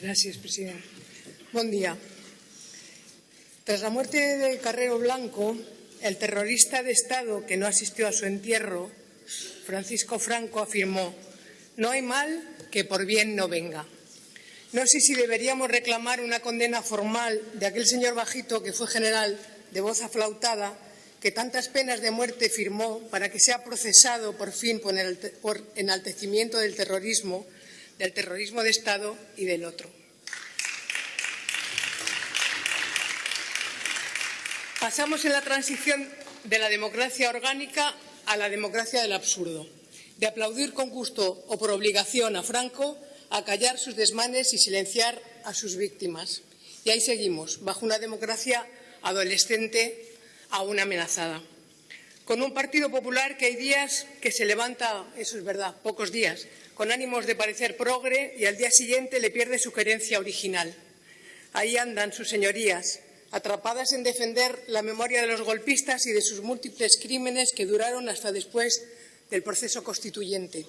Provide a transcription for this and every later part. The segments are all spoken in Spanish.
Gracias, presidente. Buen día. Tras la muerte de Carrero Blanco, el terrorista de Estado que no asistió a su entierro, Francisco Franco, afirmó no hay mal que por bien no venga. No sé si deberíamos reclamar una condena formal de aquel señor bajito que fue general de voz aflautada que tantas penas de muerte firmó para que sea procesado por fin por enaltecimiento del terrorismo, del terrorismo de Estado y del otro. Pasamos en la transición de la democracia orgánica a la democracia del absurdo, de aplaudir con gusto o por obligación a Franco, a callar sus desmanes y silenciar a sus víctimas. Y ahí seguimos, bajo una democracia adolescente aún amenazada. Con un Partido Popular que hay días que se levanta, eso es verdad, pocos días, con ánimos de parecer progre y al día siguiente le pierde su querencia original. Ahí andan sus señorías, atrapadas en defender la memoria de los golpistas y de sus múltiples crímenes que duraron hasta después del proceso constituyente.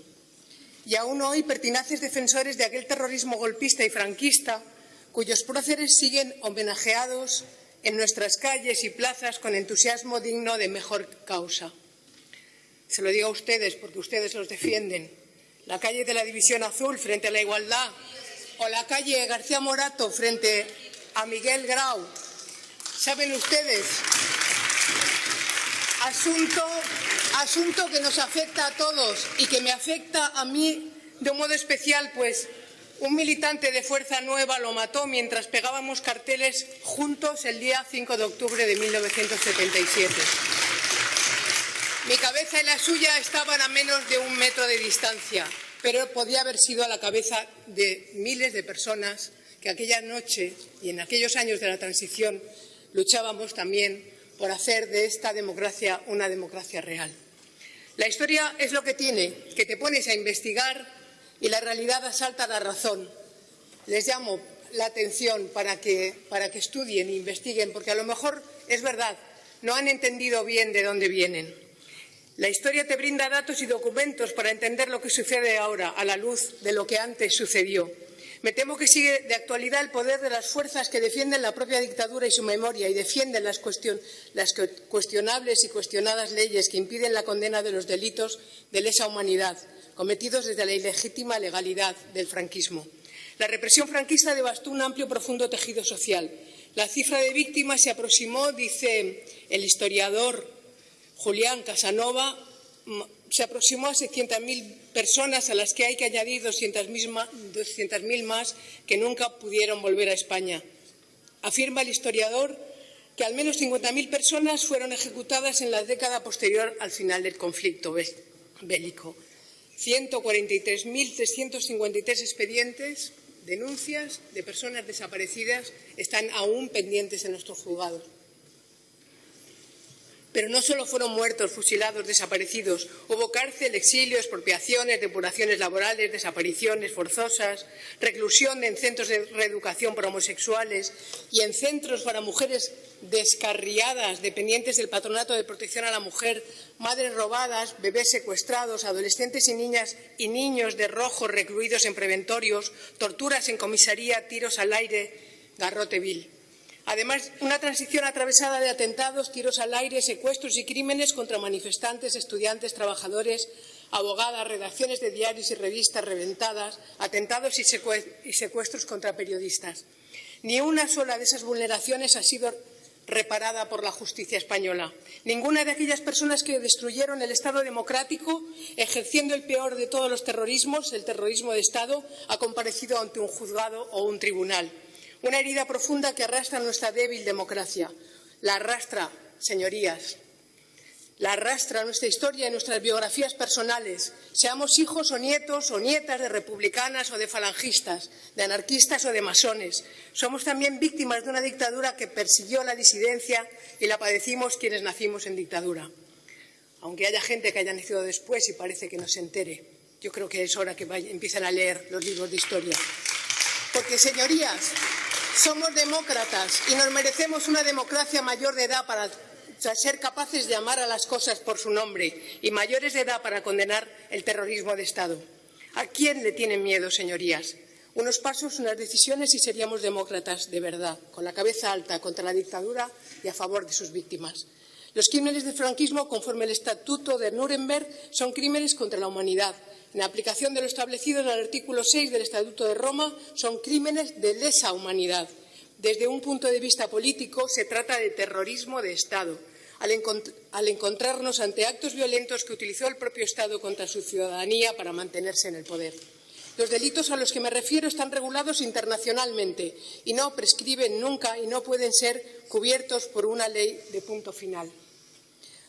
Y aún hoy pertinaces defensores de aquel terrorismo golpista y franquista cuyos próceres siguen homenajeados en nuestras calles y plazas con entusiasmo digno de mejor causa. Se lo digo a ustedes porque ustedes los defienden. La calle de la División Azul frente a la igualdad o la calle García Morato frente a Miguel Grau saben ustedes, asunto, asunto que nos afecta a todos y que me afecta a mí de un modo especial, pues un militante de Fuerza Nueva lo mató mientras pegábamos carteles juntos el día 5 de octubre de 1977. Mi cabeza y la suya estaban a menos de un metro de distancia, pero podía haber sido a la cabeza de miles de personas que aquella noche y en aquellos años de la transición luchábamos también por hacer de esta democracia una democracia real. La historia es lo que tiene, que te pones a investigar y la realidad asalta la razón. Les llamo la atención para que, para que estudien e investiguen, porque a lo mejor es verdad, no han entendido bien de dónde vienen. La historia te brinda datos y documentos para entender lo que sucede ahora a la luz de lo que antes sucedió. Me temo que sigue de actualidad el poder de las fuerzas que defienden la propia dictadura y su memoria y defienden las, las cuestionables y cuestionadas leyes que impiden la condena de los delitos de lesa humanidad cometidos desde la ilegítima legalidad del franquismo. La represión franquista devastó un amplio y profundo tejido social. La cifra de víctimas se aproximó, dice el historiador Julián Casanova, se aproximó a 600.000 personas a las que hay que añadir 200.000 más que nunca pudieron volver a España. Afirma el historiador que al menos 50.000 personas fueron ejecutadas en la década posterior al final del conflicto bélico. 143.353 expedientes, denuncias de personas desaparecidas están aún pendientes en nuestros juzgados. Pero no solo fueron muertos, fusilados, desaparecidos. Hubo cárcel, exilio, expropiaciones, depuraciones laborales, desapariciones forzosas, reclusión en centros de reeducación para homosexuales y en centros para mujeres descarriadas, dependientes del Patronato de Protección a la Mujer, madres robadas, bebés secuestrados, adolescentes y niñas y niños de rojo recluidos en preventorios, torturas en comisaría, tiros al aire, garrote vil. Además, una transición atravesada de atentados, tiros al aire, secuestros y crímenes contra manifestantes, estudiantes, trabajadores, abogadas, redacciones de diarios y revistas reventadas, atentados y secuestros contra periodistas. Ni una sola de esas vulneraciones ha sido reparada por la justicia española. Ninguna de aquellas personas que destruyeron el Estado democrático, ejerciendo el peor de todos los terrorismos, el terrorismo de Estado, ha comparecido ante un juzgado o un tribunal. Una herida profunda que arrastra nuestra débil democracia. La arrastra, señorías, la arrastra nuestra historia y nuestras biografías personales, seamos hijos o nietos o nietas de republicanas o de falangistas, de anarquistas o de masones. Somos también víctimas de una dictadura que persiguió la disidencia y la padecimos quienes nacimos en dictadura. Aunque haya gente que haya nacido después y parece que no se entere, yo creo que es hora que empiecen a leer los libros de historia. Porque, señorías, somos demócratas y nos merecemos una democracia mayor de edad para ser capaces de amar a las cosas por su nombre y mayores de edad para condenar el terrorismo de Estado. ¿A quién le tienen miedo, señorías? Unos pasos, unas decisiones y seríamos demócratas de verdad, con la cabeza alta contra la dictadura y a favor de sus víctimas. Los crímenes del franquismo, conforme el Estatuto de Nuremberg, son crímenes contra la humanidad. En aplicación de lo establecido en el artículo 6 del Estatuto de Roma, son crímenes de lesa humanidad. Desde un punto de vista político, se trata de terrorismo de Estado. Al, al, encontrarnos ante actos violentos que utilizó el propio Estado contra su ciudadanía para mantenerse en el poder. Los delitos a los que me refiero están regulados internacionalmente y no prescriben nunca y no pueden ser cubiertos por una ley de punto final.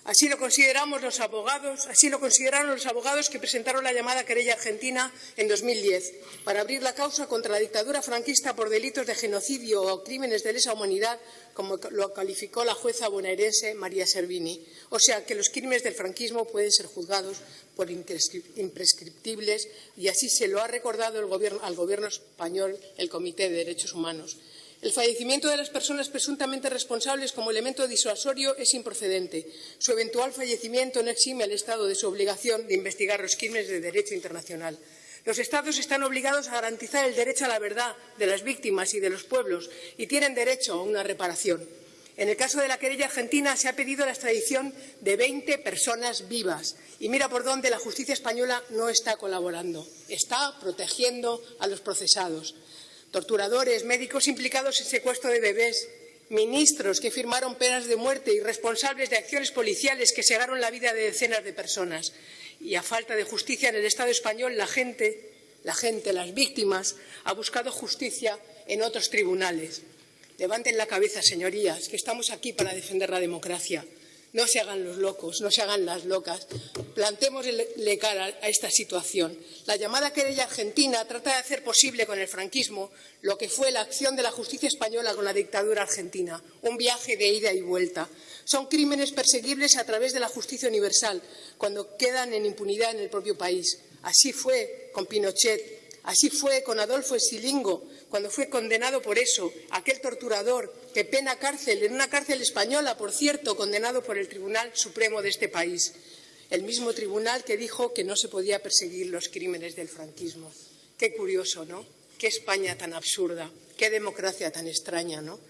Así lo consideramos los abogados, así lo consideraron los abogados que presentaron la llamada querella argentina en 2010 para abrir la causa contra la dictadura franquista por delitos de genocidio o crímenes de lesa humanidad, como lo calificó la jueza bonaerense María Servini. O sea que los crímenes del franquismo pueden ser juzgados por imprescriptibles y así se lo ha recordado al Gobierno español el Comité de Derechos Humanos. El fallecimiento de las personas presuntamente responsables como elemento disuasorio es improcedente. Su eventual fallecimiento no exime al Estado de su obligación de investigar los crímenes de derecho internacional. Los Estados están obligados a garantizar el derecho a la verdad de las víctimas y de los pueblos y tienen derecho a una reparación. En el caso de la querella argentina se ha pedido la extradición de 20 personas vivas y mira por dónde la justicia española no está colaborando, está protegiendo a los procesados torturadores, médicos implicados en secuestro de bebés, ministros que firmaron penas de muerte y responsables de acciones policiales que cegaron la vida de decenas de personas. Y a falta de justicia en el Estado español, la gente, la gente, las víctimas, ha buscado justicia en otros tribunales. Levanten la cabeza, señorías, que estamos aquí para defender la democracia. No se hagan los locos, no se hagan las locas. Plantémosle cara a esta situación. La llamada querella argentina trata de hacer posible con el franquismo lo que fue la acción de la justicia española con la dictadura argentina, un viaje de ida y vuelta. Son crímenes perseguibles a través de la justicia universal, cuando quedan en impunidad en el propio país. Así fue con Pinochet, Así fue con Adolfo Esilingo, cuando fue condenado por eso, aquel torturador que pena cárcel, en una cárcel española, por cierto, condenado por el Tribunal Supremo de este país. El mismo tribunal que dijo que no se podía perseguir los crímenes del franquismo. Qué curioso, ¿no? Qué España tan absurda, qué democracia tan extraña, ¿no?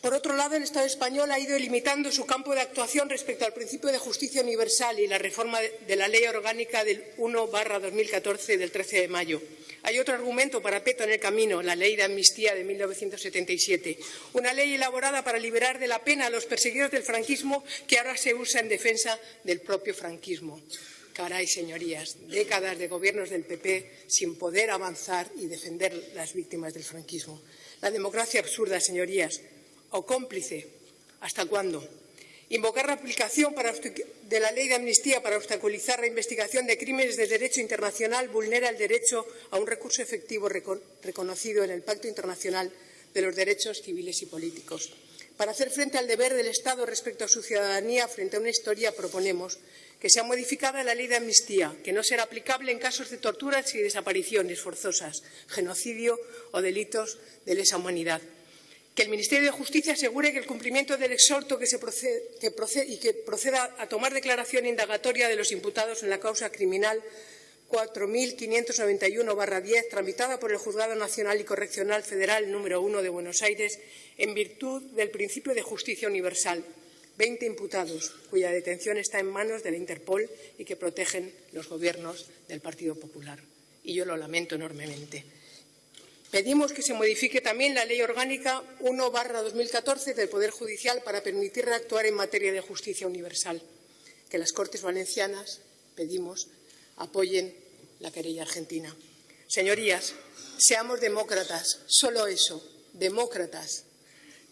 Por otro lado, el Estado español ha ido limitando su campo de actuación respecto al principio de justicia universal y la reforma de la Ley Orgánica del 1-2014 del 13 de mayo. Hay otro argumento para Peto en el camino, la Ley de Amnistía de 1977, una ley elaborada para liberar de la pena a los perseguidos del franquismo que ahora se usa en defensa del propio franquismo. Caray, señorías, décadas de gobiernos del PP sin poder avanzar y defender las víctimas del franquismo. La democracia absurda, señorías, o cómplice. ¿Hasta cuándo? Invocar la aplicación de la ley de amnistía para obstaculizar la investigación de crímenes de derecho internacional vulnera el derecho a un recurso efectivo reconocido en el Pacto Internacional de los Derechos Civiles y Políticos. Para hacer frente al deber del Estado respecto a su ciudadanía frente a una historia, proponemos que sea modificada la ley de amnistía, que no será aplicable en casos de torturas y desapariciones forzosas, genocidio o delitos de lesa humanidad que el Ministerio de Justicia asegure que el cumplimiento del exhorto que se y que proceda a tomar declaración indagatoria de los imputados en la causa criminal 4.591-10, tramitada por el Juzgado Nacional y Correccional Federal número 1 de Buenos Aires, en virtud del principio de justicia universal. Veinte imputados, cuya detención está en manos de la Interpol y que protegen los gobiernos del Partido Popular. Y yo lo lamento enormemente. Pedimos que se modifique también la Ley Orgánica 1-2014 del Poder Judicial para permitir reactuar en materia de justicia universal. Que las Cortes Valencianas, pedimos, apoyen la querella argentina. Señorías, seamos demócratas, solo eso, demócratas.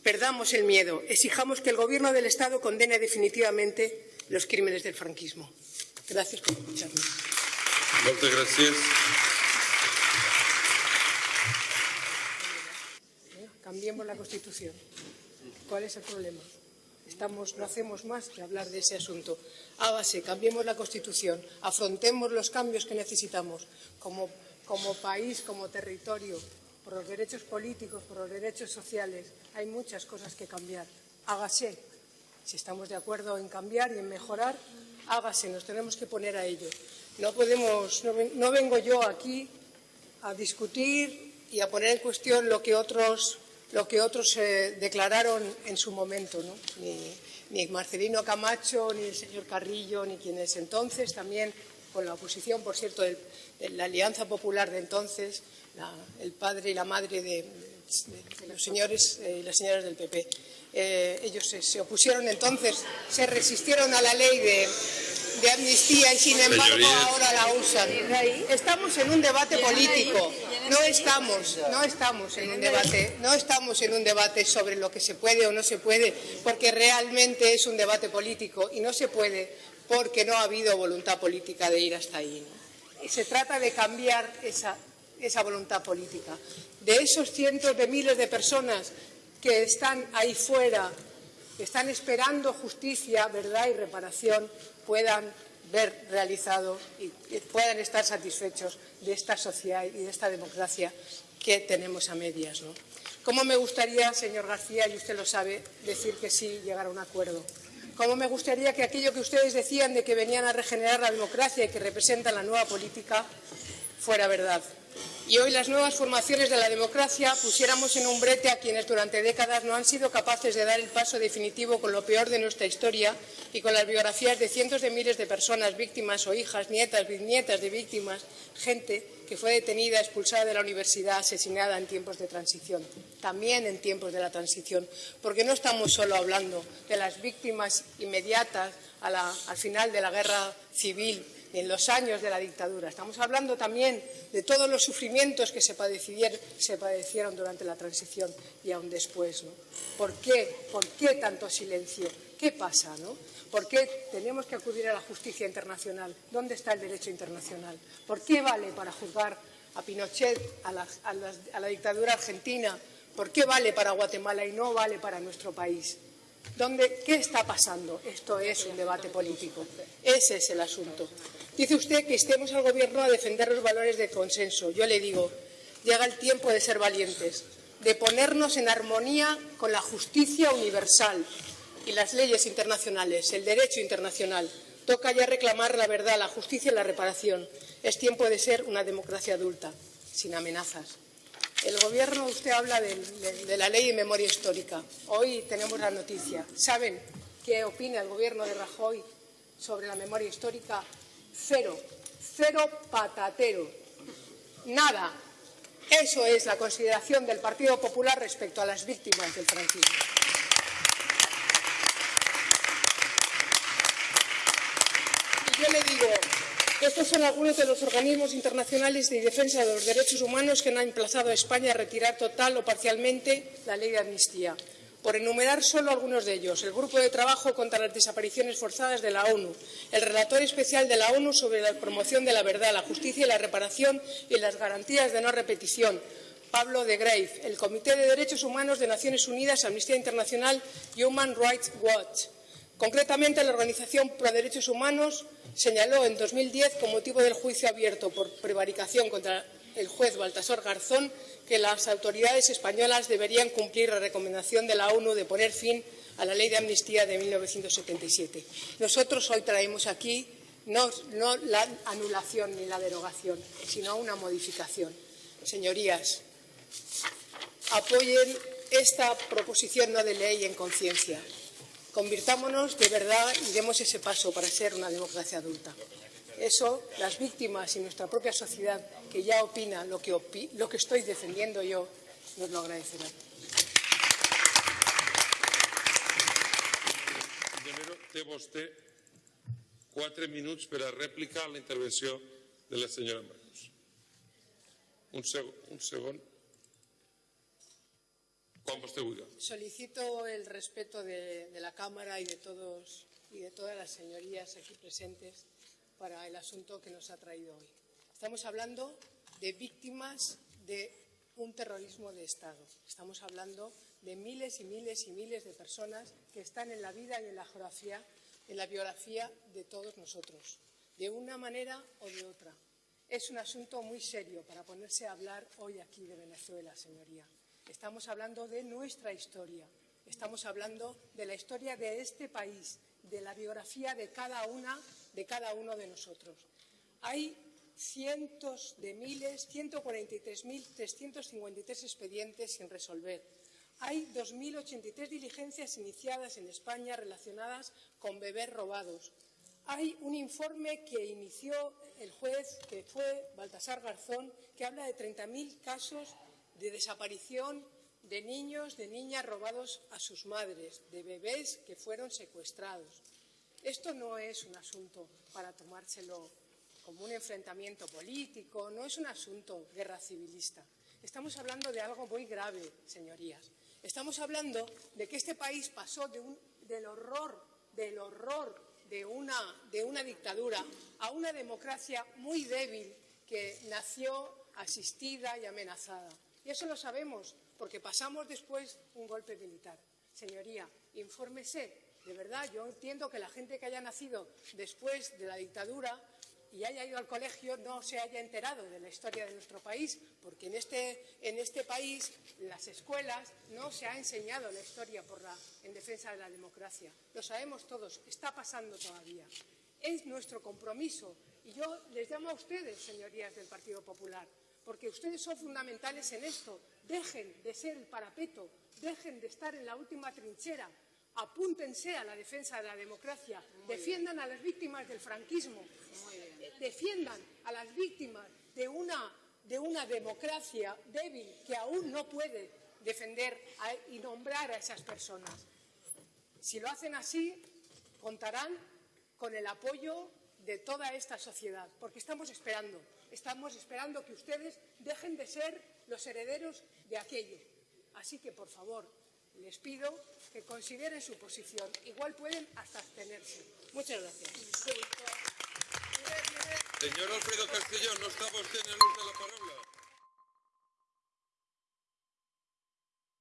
Perdamos el miedo, exijamos que el Gobierno del Estado condene definitivamente los crímenes del franquismo. Gracias por escucharme. Muchas gracias. Cambiemos la Constitución. ¿Cuál es el problema? Estamos, no hacemos más que hablar de ese asunto. Hágase, cambiemos la Constitución, afrontemos los cambios que necesitamos como, como país, como territorio, por los derechos políticos, por los derechos sociales. Hay muchas cosas que cambiar. Hágase. Si estamos de acuerdo en cambiar y en mejorar, hágase, nos tenemos que poner a ello. no podemos, no vengo yo aquí a discutir y a poner en cuestión lo que otros, lo que otros eh, declararon en su momento, ¿no? Ni, ni Marcelino Camacho, ni el señor Carrillo, ni quienes entonces también, con la oposición, por cierto, del- de la Alianza Popular de entonces, la- el padre y la madre de, de- de los señores eh, y las señoras del PP. Eh, ellos se, se opusieron entonces, se resistieron a la ley de, de amnistía y sin embargo ahora la usan. Estamos en un debate político, no estamos, no estamos en un debate, no estamos en un debate sobre lo que se puede o no se puede, porque realmente es un debate político y no se puede porque no ha habido voluntad política de ir hasta ahí. se trata de cambiar esa, esa voluntad política. De esos cientos de miles de personas que están ahí fuera, que están esperando justicia, verdad y reparación, puedan ver realizado y puedan estar satisfechos de esta sociedad y de esta democracia que tenemos a medias. ¿no? ¿Cómo me gustaría, señor García, y usted lo sabe, decir que sí, llegar a un acuerdo? ¿Cómo me gustaría que aquello que ustedes decían de que venían a regenerar la democracia y que representan la nueva política fuera verdad? Y hoy las nuevas formaciones de la democracia pusiéramos en un brete a quienes durante décadas no han sido capaces de dar el paso definitivo con lo peor de nuestra historia y con las biografías de cientos de miles de personas, víctimas o hijas, nietas, bisnietas de víctimas, gente que fue detenida, expulsada de la universidad, asesinada en tiempos de transición, también en tiempos de la transición, porque no estamos solo hablando de las víctimas inmediatas al final de la guerra civil en los años de la dictadura. Estamos hablando también de todos los sufrimientos que se padecieron, se padecieron durante la transición y aún después. ¿no? ¿Por qué? ¿Por qué tanto silencio? ¿Qué pasa? ¿no? ¿Por qué tenemos que acudir a la justicia internacional? ¿Dónde está el derecho internacional? ¿Por qué vale para juzgar a Pinochet, a la, a la dictadura argentina? ¿Por qué vale para Guatemala y no vale para nuestro país? ¿Dónde, ¿Qué está pasando? Esto es un debate político. Ese es el asunto. Dice usted que estemos al Gobierno a defender los valores de consenso. Yo le digo, llega el tiempo de ser valientes, de ponernos en armonía con la justicia universal y las leyes internacionales, el derecho internacional. Toca ya reclamar la verdad, la justicia y la reparación. Es tiempo de ser una democracia adulta, sin amenazas. El Gobierno, usted habla del- de, de la ley de memoria histórica. Hoy tenemos la noticia. ¿Saben qué opina el Gobierno de Rajoy sobre la memoria histórica? Cero. Cero patatero. Nada. Eso es la consideración del Partido Popular respecto a las víctimas del franquismo. Y yo le digo, estos son algunos de los organismos internacionales de defensa de los derechos humanos que han emplazado a España a retirar total o parcialmente la ley de amnistía. Por enumerar solo algunos de ellos, el Grupo de Trabajo contra las Desapariciones Forzadas de la ONU, el Relator Especial de la ONU sobre la promoción de la verdad, la justicia y la reparación y las garantías de no repetición, Pablo de Grave, el Comité de Derechos Humanos de Naciones Unidas, Amnistía Internacional y Human Rights Watch. Concretamente, la Organización Pro Derechos Humanos señaló en 2010, con motivo del juicio abierto por prevaricación contra el juez Baltasar Garzón, que las autoridades españolas deberían cumplir la recomendación de la ONU de poner fin a la ley de amnistía de 1977. Nosotros hoy traemos aquí no, no la anulación ni la derogación, sino una modificación. Señorías, apoyen esta proposición no de ley en conciencia. Convirtámonos de verdad y demos ese paso para ser una democracia adulta. Eso, las víctimas y nuestra propia sociedad, que ya opina lo que, opi- lo que estoy defendiendo yo, nos lo agradecerán. Té vostè quatre minuts per a rèplica a la intervenció de la senyora Marcos. Un, seg un segon. Quan vostè vulgui. Solicito el respeto de, de la Cámara y de todos y de todas las señorías aquí presentes para el asunto que nos ha traído hoy. Estamos hablando de víctimas de un terrorismo de Estado. Estamos hablando de miles y miles y miles de personas que están en la vida y en la geografía, en la biografía de todos nosotros, de una manera o de otra. Es un asunto muy serio para ponerse a hablar hoy aquí de Venezuela, señoría. Estamos hablando de nuestra historia, estamos hablando de la historia de este país, de la biografía de cada una, de cada uno de nosotros. Hay cientos de miles, 143.353 expedientes sin resolver. Hay 2.083 diligencias iniciadas en España relacionadas con bebés robados. Hay un informe que inició el juez, que fue Baltasar Garzón, que habla de 30.000 casos de desaparición de niños, de niñas robados a sus madres, de bebés que fueron secuestrados. Esto no es un asunto para tomárselo como un enfrentamiento político, no es un asunto guerra civilista. Estamos hablando de algo muy grave, señorías. Estamos hablando de que este país pasó del horror, del horror de una, de una dictadura a una democracia muy débil que nació asistida y amenazada. Y eso lo sabemos porque pasamos después un golpe militar. Señoría, infórmese. De verdad, yo entiendo que la gente que haya nacido después de la dictadura y haya ido al colegio no se haya enterado de la historia de nuestro país, porque en este, en este país, las escuelas, no se ha enseñado la historia en defensa de la democracia. Lo sabemos todos, está pasando todavía. Es nuestro compromiso y yo les llamo a ustedes, señorías del Partido Popular, porque ustedes son fundamentales en esto. Dejen de ser el parapeto, dejen de estar en la última trinchera, apúntense a la defensa de la democracia, defiendan a las víctimas del franquismo, defiendan a las víctimas de una, de una democracia débil que aún no puede defender y nombrar a esas personas. Si lo hacen así, contarán con el apoyo de toda esta sociedad, porque estamos esperando, estamos esperando que ustedes dejen de ser los herederos de aquello. Así que, por favor, les pido que consideren su posición. Igual pueden hasta abstenerse. Muchas gracias. Señor Alfredo Castellón, no está vostè en el ús de la paraula.